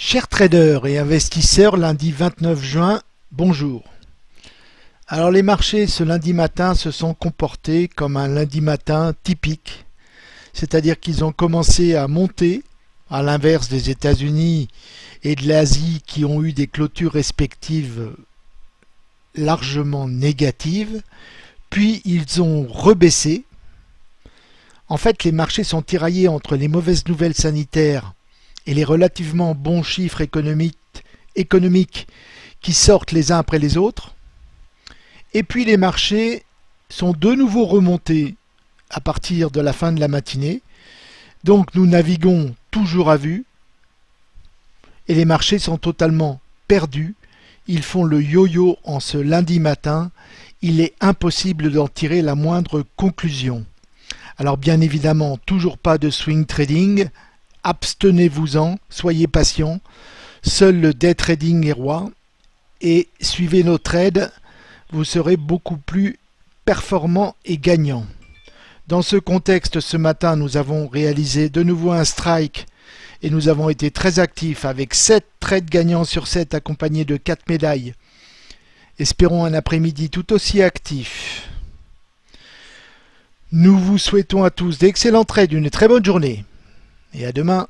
Chers traders et investisseurs, lundi 29 juin, bonjour. Alors les marchés ce lundi matin se sont comportés comme un lundi matin typique, c'est-à-dire qu'ils ont commencé à monter, à l'inverse des États-Unis et de l'Asie qui ont eu des clôtures respectives largement négatives, puis ils ont rebaissé. En fait, les marchés sont tiraillés entre les mauvaises nouvelles sanitaires et les relativement bons chiffres économiques, qui sortent les uns après les autres. Et puis les marchés sont de nouveau remontés à partir de la fin de la matinée. Donc nous naviguons toujours à vue et les marchés sont totalement perdus. Ils font le yo-yo en ce lundi matin. Il est impossible d'en tirer la moindre conclusion. Alors bien évidemment, toujours pas de swing trading, abstenez-vous-en, soyez patient. Seul le day trading est roi et suivez nos trades, vous serez beaucoup plus performant et gagnant. Dans ce contexte, ce matin, nous avons réalisé de nouveau un strike et nous avons été très actifs avec 7 trades gagnants sur 7 accompagnés de 4 médailles. Espérons un après-midi tout aussi actif. Nous vous souhaitons à tous d'excellents trades, une très bonne journée et à demain.